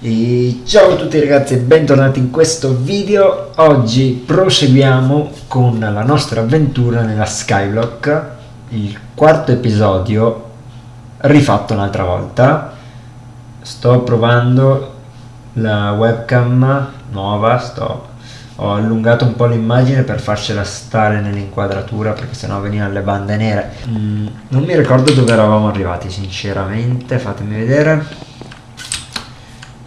E ciao a tutti ragazzi e bentornati in questo video. Oggi proseguiamo con la nostra avventura nella Skyblock, il quarto episodio rifatto un'altra volta. Sto provando la webcam nuova, sto, ho allungato un po' l'immagine per farcela stare nell'inquadratura perché sennò venivano le bande nere. Mm, non mi ricordo dove eravamo arrivati sinceramente, fatemi vedere.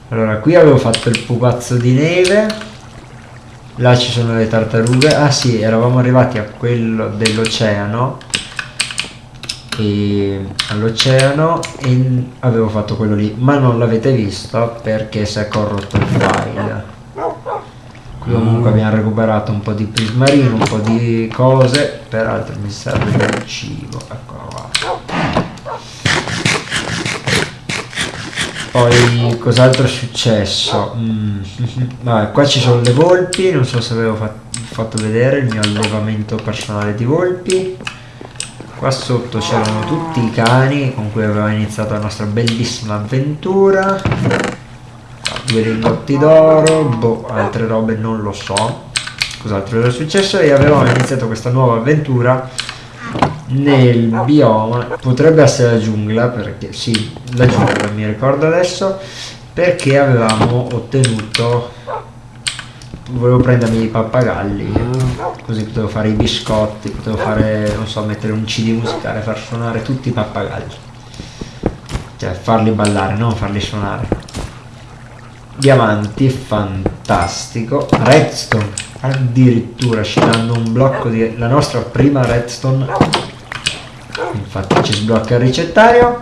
Allora qui avevo fatto il pupazzo di neve. Là ci sono le tartarughe. Ah sì eravamo arrivati a quello dell'oceano. All'oceano e avevo fatto quello lì. Ma non l'avete visto perché si è corrotto il file comunque abbiamo recuperato un po' di prismarino un po' di cose peraltro mi serve del cibo eccolo qua Poi cos'altro è successo? Mm. Vabbè, qua ci sono le volpi, non so se avevo fat fatto vedere il mio allevamento personale di volpi. Qua sotto c'erano tutti i cani con cui aveva iniziato la nostra bellissima avventura. Due lingotti d'oro, boh, altre robe non lo so. Cos'altro era successo? E avevamo iniziato questa nuova avventura nel bioma potrebbe essere la giungla perché sì la giungla mi ricordo adesso perché avevamo ottenuto volevo prendermi i pappagalli così potevo fare i biscotti potevo fare non so mettere un cd musicale far suonare tutti i pappagalli cioè farli ballare non farli suonare diamanti fantastico redstone addirittura ci danno un blocco di la nostra prima redstone infatti ci sblocca il ricettario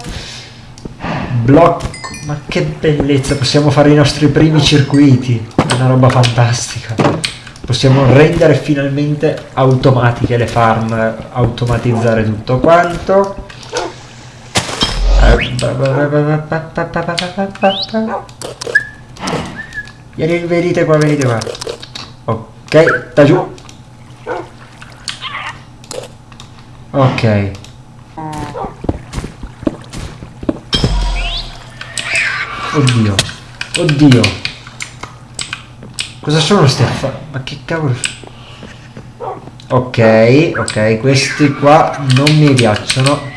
blocco ma che bellezza possiamo fare i nostri primi circuiti è una roba fantastica possiamo rendere finalmente automatiche le farm automatizzare tutto quanto Vieni, venite qua, venite qua. Ok, da giù. Ok. Oddio. Oddio. Cosa sono ste? Ma che cavolo Ok, ok, questi qua non mi piacciono.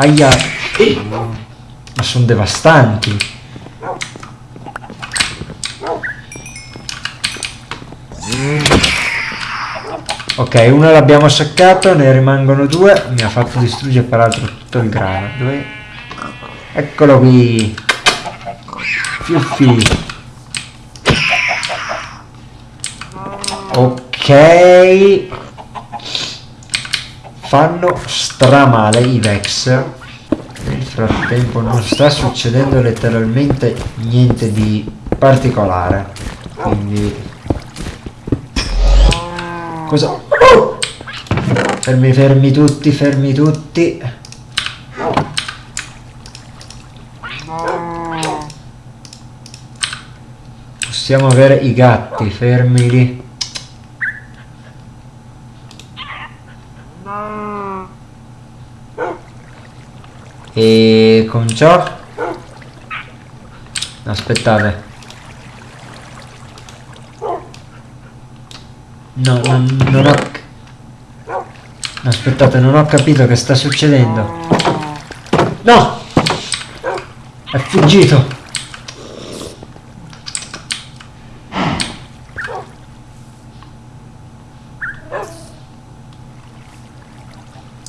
Aia. Ma sono devastanti. Ok, uno l'abbiamo seccato, ne rimangono due. Mi ha fatto distruggere peraltro tutto il grano. Dove? Eccolo qui. Fiuffi. Ok. Fanno stramale i Vex. Nel frattempo non sta succedendo letteralmente niente di particolare. Quindi... Cosa? Fermi, fermi tutti, fermi tutti. Possiamo avere i gatti, fermi lì. E con ciò... Aspettate. No, non, non ho... Aspettate, non ho capito che sta succedendo. No! È fuggito!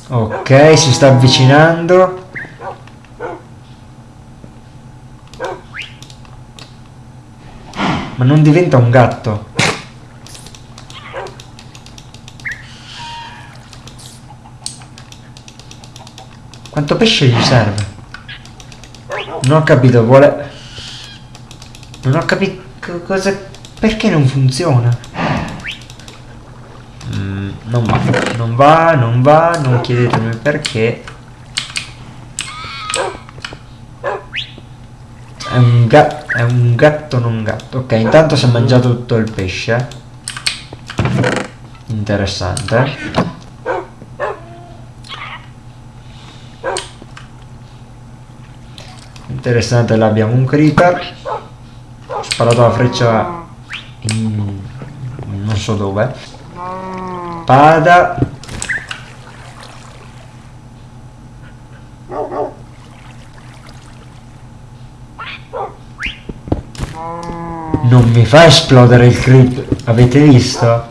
Ok, si sta avvicinando. Non diventa un gatto. Quanto pesce gli serve? Non ho capito, vuole... Non ho capito cosa... Perché non funziona? Mm, non va, non va, non va, non chiedetemi perché. È un, è un gatto non gatto. Ok, intanto si è mangiato tutto il pesce. Interessante. Interessante, là abbiamo un creeper. Ho sparato la freccia in... non so dove. Spada. Non mi fa esplodere il creeper. Avete visto?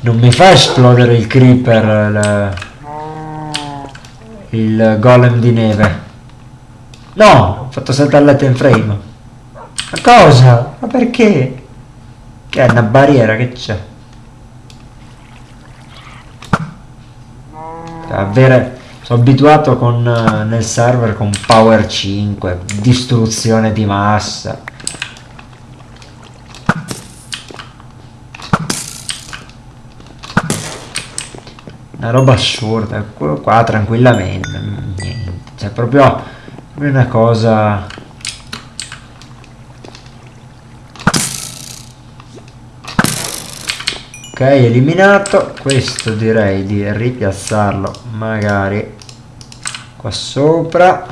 Non mi fa esplodere il creeper il, il golem di neve. No, ho fatto saltare la time frame. Ma cosa? Ma perché? Che è una barriera che c'è? Avere... Sono abituato con, nel server con power 5, distruzione di massa. Una roba assurda, qua, qua tranquillamente, niente, cioè proprio una cosa... Ok, eliminato, questo direi di ripiazzarlo magari qua sopra.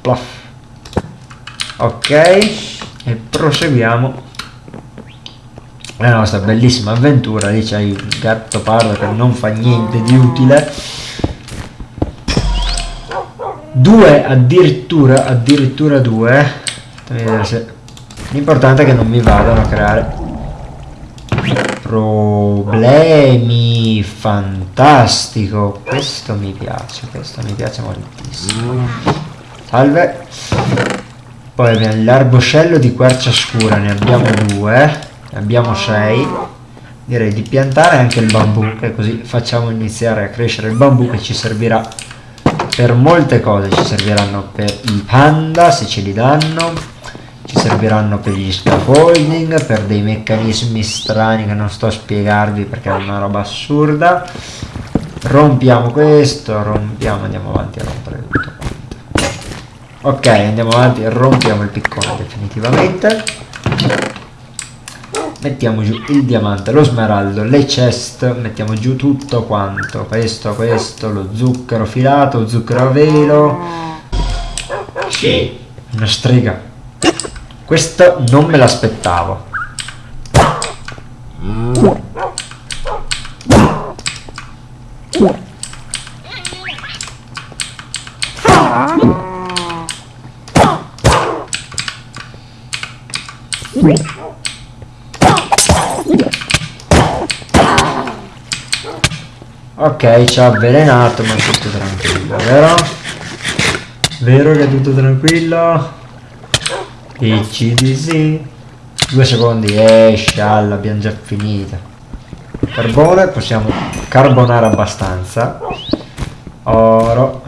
Plof. Ok, e proseguiamo la nostra bellissima avventura lì c'è il gatto pardo che non fa niente di utile. Due addirittura addirittura due. L'importante è che non mi vadano a creare problemi. Fantastico. Questo mi piace questo mi piace moltissimo. Salve. Poi abbiamo l'arboscello di quercia scura ne abbiamo due abbiamo 6 direi di piantare anche il bambù che così facciamo iniziare a crescere il bambù che ci servirà per molte cose. Ci serviranno per i panda se ce li danno. Ci serviranno per gli scaffolding per dei meccanismi strani che non sto a spiegarvi perché è una roba assurda. Rompiamo questo rompiamo andiamo avanti a rompere tutto ok andiamo avanti rompiamo il piccone definitivamente mettiamo giù il diamante, lo smeraldo, le chest, mettiamo giù tutto quanto, questo, questo, lo zucchero filato, zucchero a velo, sì, una strega, questo non me l'aspettavo. Ok, ci ha avvelenato, ma è tutto tranquillo, vero? Vero che è tutto tranquillo? Sì. Due secondi, esce, alla, abbiamo già finita. Carbone, possiamo carbonare abbastanza. Oro.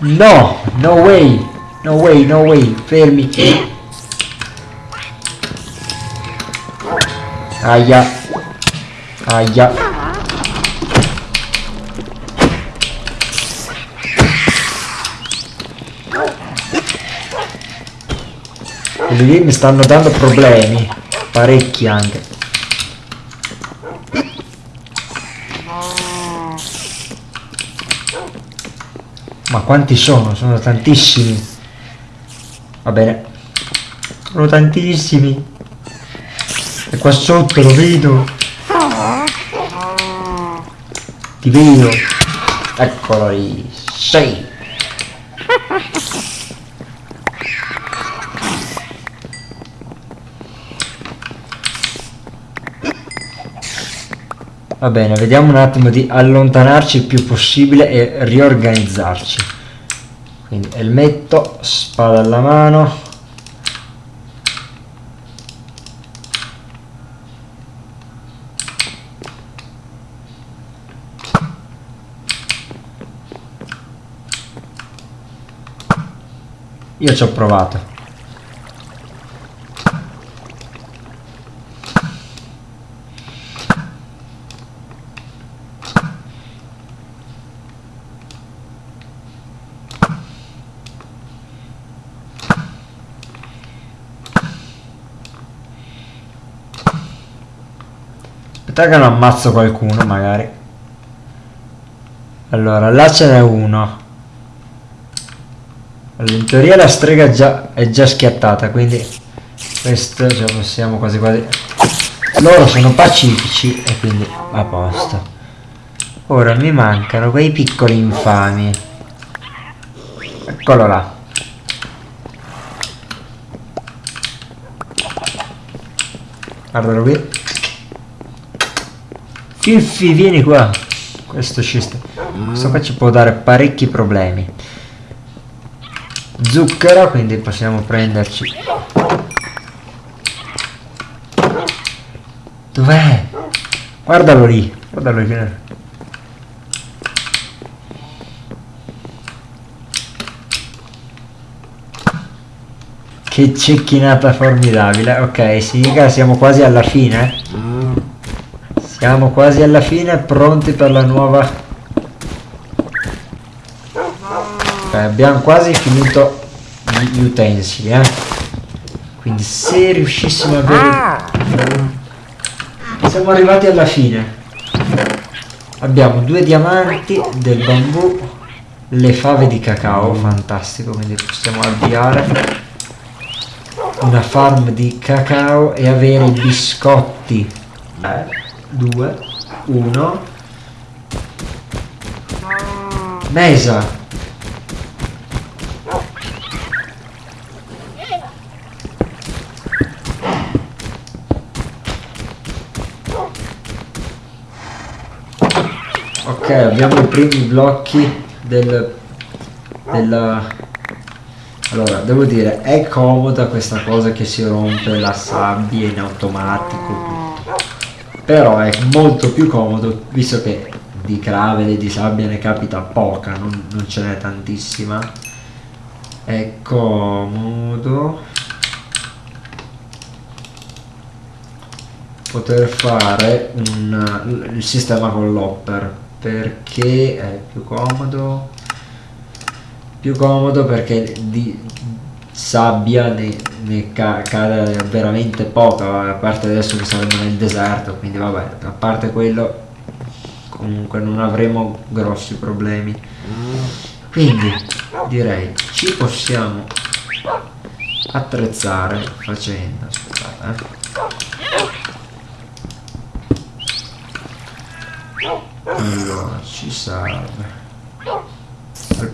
No, no way, no way, no way, fermi. Aia. Aia. Quelli lì mi stanno dando problemi. Parecchi anche. Ma quanti sono? Sono tantissimi. Va bene. Sono tantissimi. E qua sotto lo vedo. Ti vedo. Eccolo lì. Sei. Va bene, vediamo un attimo di allontanarci il più possibile e riorganizzarci. Quindi elmetto, spada alla mano, Io ci ho provato. Aspetta che non ammazzo qualcuno magari. Allora, là ce n'è uno allora, in teoria la strega già, è già schiattata quindi questo ce possiamo quasi quasi loro sono pacifici e quindi a posto. Ora mi mancano quei piccoli infami. Eccolo là. Guardalo qui. Fiffi vieni qua. Questo ci sta. Questo qua ci può dare parecchi problemi zucchero quindi possiamo prenderci dov'è? guardalo lì guardalo lì Che cecchinata formidabile. Ok, significa siamo quasi alla fine. Siamo quasi alla fine, pronti per la nuova... Ok, abbiamo quasi finito gli utensili, eh. Quindi se riuscissimo a avere... Siamo arrivati alla fine. Abbiamo due diamanti del bambù, le fave di cacao, fantastico, quindi possiamo avviare una farm di cacao e avere i biscotti. 3 2 1 mesa ok abbiamo i primi blocchi del della allora, devo dire, è comoda questa cosa che si rompe la sabbia in automatico. Però è molto più comodo, visto che di gravel e di sabbia ne capita poca, non, non ce n'è tantissima. È comodo poter fare un, il sistema con l'hopper perché è più comodo più comodo perché di sabbia ne, ne ca cade veramente poca a parte adesso che saremo nel deserto quindi vabbè a parte quello comunque non avremo grossi problemi quindi direi ci possiamo attrezzare facendo aspettate eh. Allora ci serve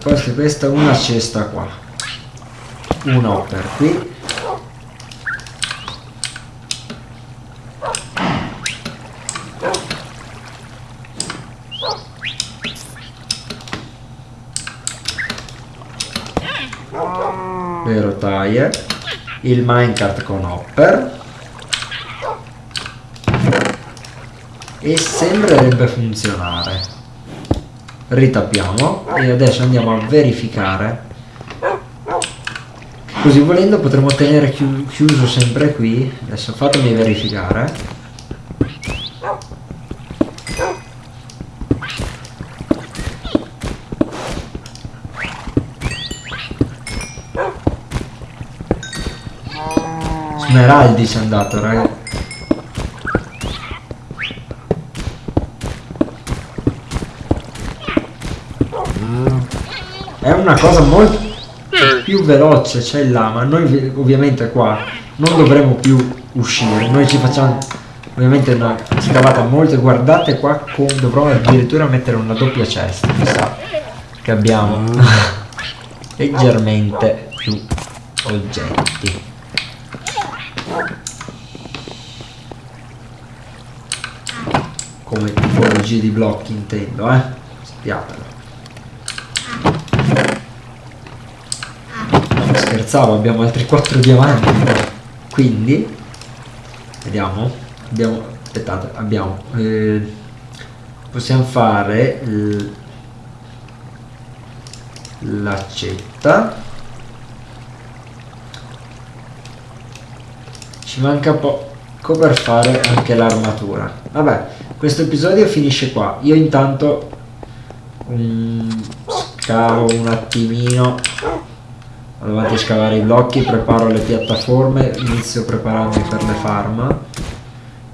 posto di questa una cesta qua. Una per qui. Le rotaie il minecart con hopper e sembrerebbe funzionare. Ritappiamo e adesso andiamo a verificare. Così volendo potremo tenere chi chiuso sempre qui. Adesso fatemi verificare. Smeraldi ci è andato ragazzi è una cosa molto più veloce c'è là ma noi ovviamente qua non dovremo più uscire. Noi ci facciamo ovviamente una scavata molto. Guardate qua con, dovrò addirittura mettere una doppia cesta chissà che abbiamo. Leggermente più oggetti. Come tipologie di blocchi intendo eh? Sappiatelo scherzavo abbiamo altri 4 diamanti. Quindi vediamo abbiamo aspettate abbiamo eh, possiamo fare l'accetta. Ci manca poco per fare anche l'armatura. Vabbè questo episodio finisce qua. Io intanto um, scavo un attimino avanti a scavare i blocchi preparo le piattaforme inizio prepararmi per le farm.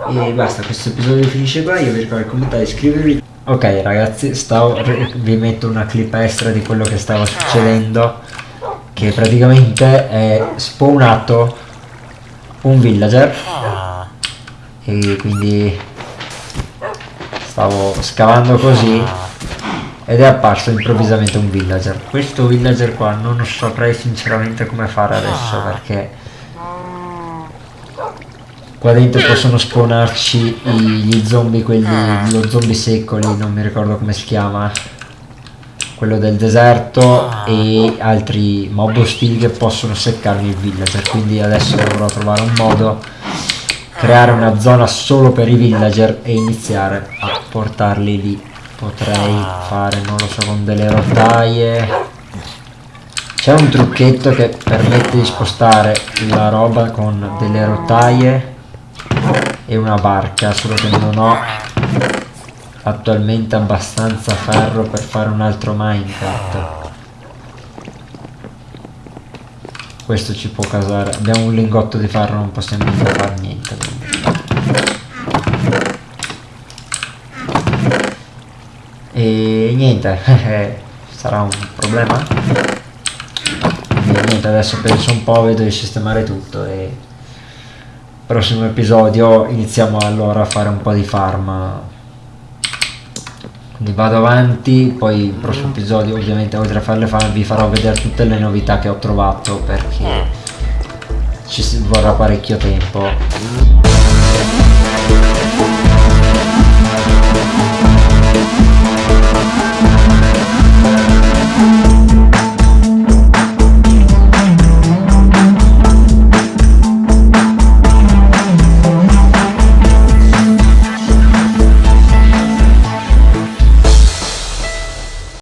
E basta, questo episodio finisce qua, io vi ricordo di commentare, iscrivervi. Ok ragazzi, stavo, vi metto una clip extra di quello che stava succedendo, che praticamente è spawnato un villager. E quindi stavo scavando così ed è apparso improvvisamente un villager. Questo villager qua non saprei sinceramente come fare adesso perché qua dentro possono spawnarci gli zombie quelli lo zombie secco lì non mi ricordo come si chiama. Quello del deserto e altri mob ostili che possono seccarmi il villager. Quindi adesso dovrò trovare un modo creare una zona solo per i villager e iniziare a portarli lì potrei fare non lo so con delle rotaie. C'è un trucchetto che permette di spostare la roba con delle rotaie e una barca solo che non ho attualmente abbastanza ferro per fare un altro minecraft. Questo ci può casare. Abbiamo un lingotto di ferro non possiamo fare niente niente sarà un problema? E niente adesso penso un po' vedo di sistemare tutto e prossimo episodio iniziamo allora a fare un po' di farm quindi vado avanti poi il prossimo episodio ovviamente oltre a farle farm vi farò vedere tutte le novità che ho trovato perché ci vorrà parecchio tempo